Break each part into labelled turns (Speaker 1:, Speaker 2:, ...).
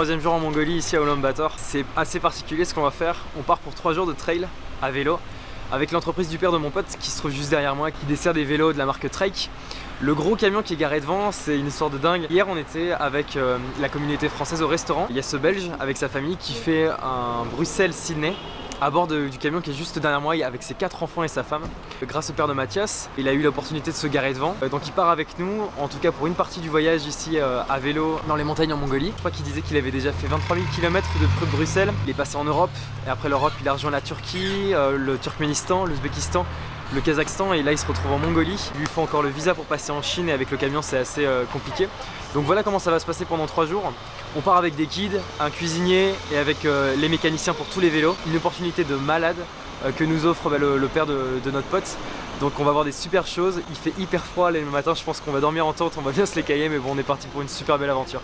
Speaker 1: troisième jour en Mongolie ici à Ulaanbaatar. C'est assez particulier ce qu'on va faire. On part pour trois jours de trail à vélo avec l'entreprise du père de mon pote qui se trouve juste derrière moi, qui dessert des vélos de la marque Trek. Le gros camion qui est garé devant, c'est une histoire de dingue. Hier, on était avec euh, la communauté française au restaurant. Il y a ce Belge avec sa famille qui fait un Bruxelles-Sydney à bord du camion qui est juste derrière moi avec ses quatre enfants et sa femme. Grâce au père de Mathias, il a eu l'opportunité de se garer devant. Euh, donc il part avec nous, en tout cas pour une partie du voyage ici euh, à vélo dans les montagnes en Mongolie. Je crois qu'il disait qu'il avait déjà fait 23 000 km de Bruxelles. Il est passé en Europe et après l'Europe il a rejoint la Turquie, euh, le Turkménistan, l'Ouzbékistan le Kazakhstan et là il se retrouve en Mongolie. Il lui faut encore le visa pour passer en Chine et avec le camion c'est assez compliqué. Donc voilà comment ça va se passer pendant 3 jours. On part avec des guides, un cuisinier et avec euh, les mécaniciens pour tous les vélos. Une opportunité de malade euh, que nous offre bah, le, père de, notre pote. Donc on va voir des super choses. Il fait hyper froid les matins, je pense qu'on va dormir en tente, on va bien se les cailler mais bon on est parti pour une super belle aventure.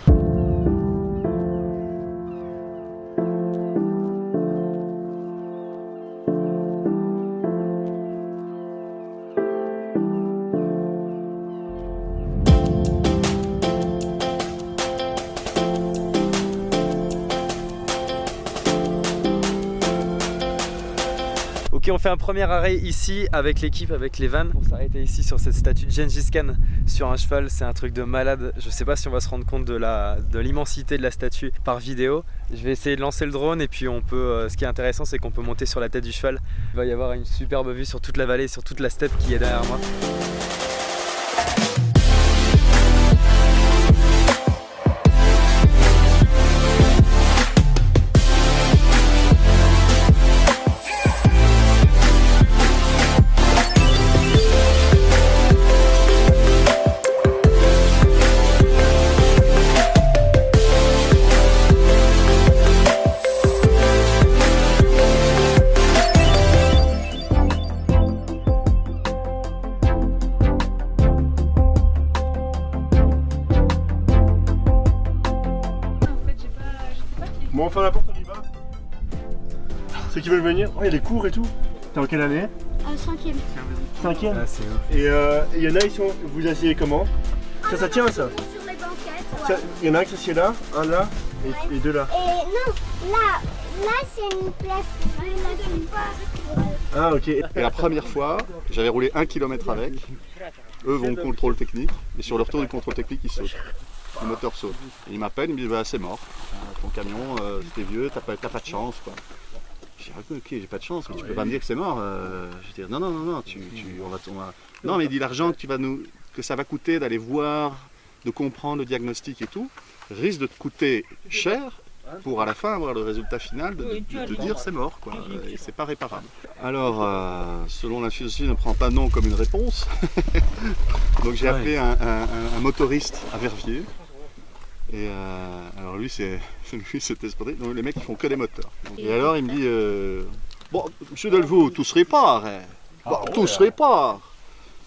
Speaker 1: On fait un premier arrêt ici avec l'équipe, avec les vannes. On s'arrêter ici sur cette statue de Gengis Khan sur un cheval, c'est un truc de malade. Je sais pas si on va se rendre compte de l'immensité de, la statue par vidéo. Je vais essayer de lancer le drone et puis on peut, euh, ce qui est intéressant c'est qu'on peut monter sur la tête du cheval. Il va y avoir une superbe vue sur toute la vallée, sur toute la steppe qui est derrière moi.
Speaker 2: Qui veulent venir Oh, il y a des cours et tout. T'es en quelle année?
Speaker 3: Euh, Cinquième.
Speaker 2: Cinquième ah, Et euh, il y en a, ils sont. Vous asseyez comment? Ça, ça tient ça?
Speaker 3: Sur les banquettes.
Speaker 2: Il y en a un qui s'assied là, un là et, deux là.
Speaker 3: Et non, là, là c'est une place.
Speaker 2: Ah ok.
Speaker 4: Et la première fois, j'avais roulé un kilomètre avec. Eux vont au contrôle technique et sur le retour du contrôle technique, ils sautent. Le moteur saute. Et ils m'appellent, ils me disent bah, c'est mort. Euh, ton camion, c'était vieux, t'as pas, pas de chance. Quoi. J'ai dit, ok, j'ai pas de chance, mais tu peux pas me dire que c'est mort. Euh, je dis, non, non, non, non, tu, on va, Non, mais il dit l'argent que, tu vas nous, que ça va coûter d'aller voir, de comprendre le diagnostic et tout, risque de te coûter cher pour à la fin avoir le résultat final de, dire c'est mort, quoi, et c'est pas réparable. Alors, euh, selon la philosophie, ne prend pas non comme une réponse. Donc j'ai appelé un, motoriste à Verviers, et euh, alors lui, c'est lui, c'était Donc les mecs, ils font que des moteurs. et alors, il me dit euh, Bon, monsieur Delvaux, tout se répare. Hein. Bon, ah, tout se répare.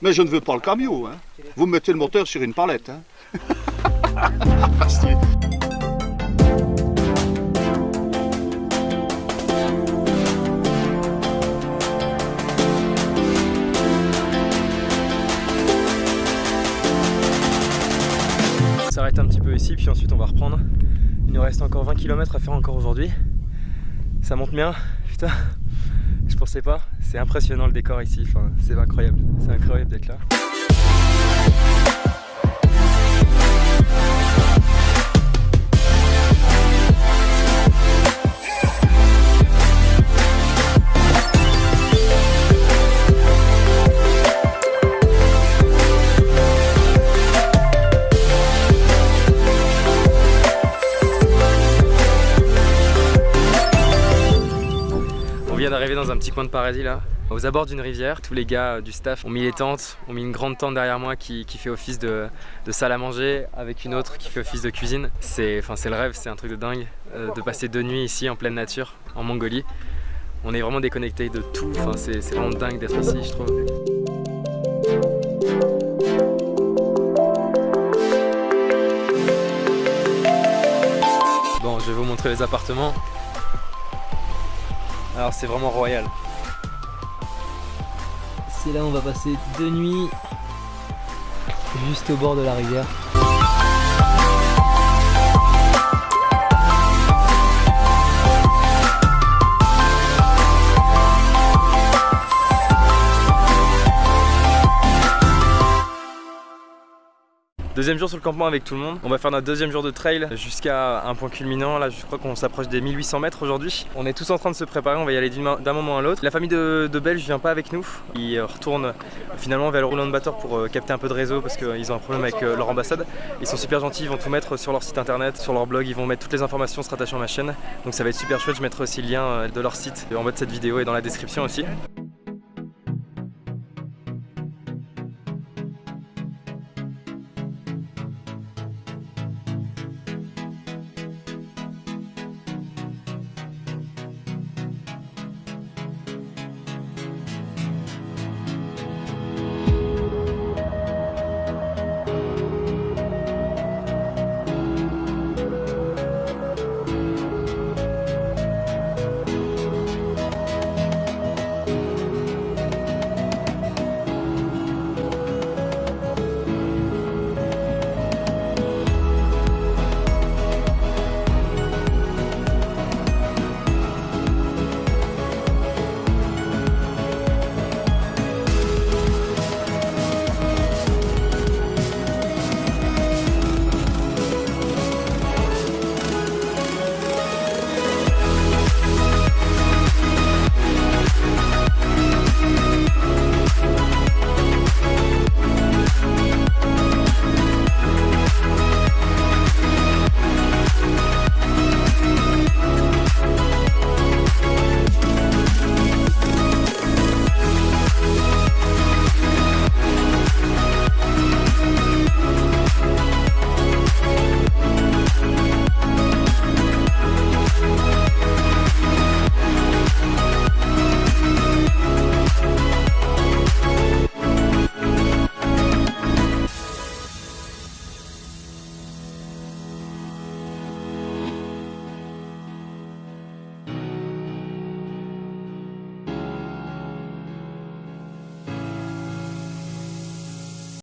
Speaker 4: Mais je ne veux pas le camion. Hein. Vous me mettez le moteur sur une palette. Hein.
Speaker 1: un petit peu ici, puis ensuite on va reprendre. Il nous reste encore 20 km à faire encore aujourd'hui. Ça monte bien, putain, je pensais pas. C'est impressionnant le décor ici, enfin, c'est incroyable, c'est incroyable d'être là. Petit coin de paradis là, aux abords d'une rivière. Tous les gars euh, du staff ont mis les tentes, ont mis une grande tente derrière moi qui, fait office de, salle à manger avec une autre qui fait office de cuisine. C'est le rêve, c'est un truc de dingue euh, de passer deux nuits ici en pleine nature, en Mongolie. On est vraiment déconnecté de tout, c'est vraiment dingue d'être ici je trouve. Bon, je vais vous montrer les appartements. Alors c'est vraiment royal. C'est là où on va passer deux nuits juste au bord de la rivière. Deuxième jour sur le campement avec tout le monde. On va faire notre deuxième jour de trail jusqu'à un point culminant. Là, je crois qu'on s'approche des 1800 mètres aujourd'hui. On est tous en train de se préparer. On va y aller d'un moment à l'autre. La famille de, Belge vient pas avec nous. Ils retournent finalement vers le de batteur pour euh, capter un peu de réseau parce qu'ils ont un problème avec euh, leur ambassade. Ils sont super gentils. Ils vont tout mettre sur leur site internet, sur leur blog. Ils vont mettre toutes les informations se rattachant à ma chaîne. Donc ça va être super chouette. Je mettrai aussi le lien euh, de leur site en bas de cette vidéo et dans la description aussi.